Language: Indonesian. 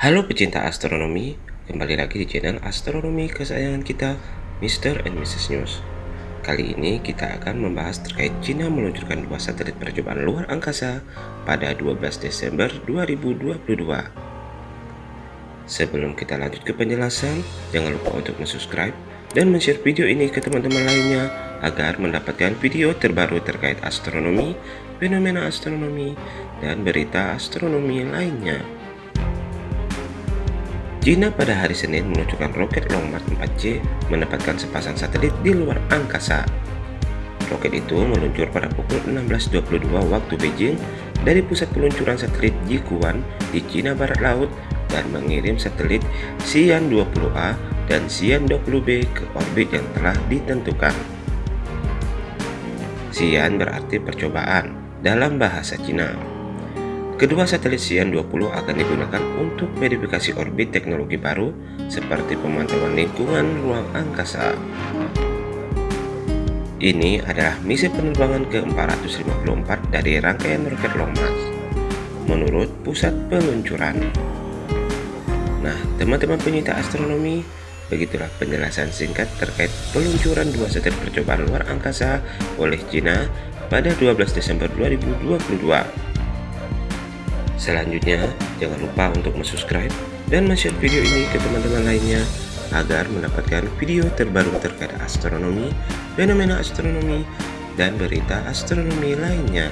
Halo pecinta astronomi, kembali lagi di channel astronomi kesayangan kita, Mr. and Mrs. News. Kali ini kita akan membahas terkait China meluncurkan dua satelit percobaan luar angkasa pada 12 Desember 2022. Sebelum kita lanjut ke penjelasan, jangan lupa untuk subscribe dan share video ini ke teman-teman lainnya agar mendapatkan video terbaru terkait astronomi, fenomena astronomi, dan berita astronomi lainnya. China pada hari Senin meluncurkan roket Long March 4C menempatkan sepasang satelit di luar angkasa. Roket itu meluncur pada pukul 16.22 waktu Beijing dari pusat peluncuran satelit Jiguan di Cina Barat Laut dan mengirim satelit Xi'an 20A dan Xi'an 20B ke orbit yang telah ditentukan. Xi'an berarti percobaan dalam bahasa Cina. Kedua satelit Xi'an 20 akan digunakan untuk verifikasi orbit teknologi baru seperti pemantauan lingkungan ruang angkasa. Ini adalah misi penerbangan ke-454 dari rangkaian roket Long March, menurut pusat peluncuran. Nah, teman-teman penyita astronomi, begitulah penjelasan singkat terkait peluncuran dua satelit percobaan luar angkasa oleh China pada 12 Desember 2022. Selanjutnya, jangan lupa untuk subscribe dan share video ini ke teman-teman lainnya agar mendapatkan video terbaru terkait astronomi, fenomena astronomi, dan berita astronomi lainnya.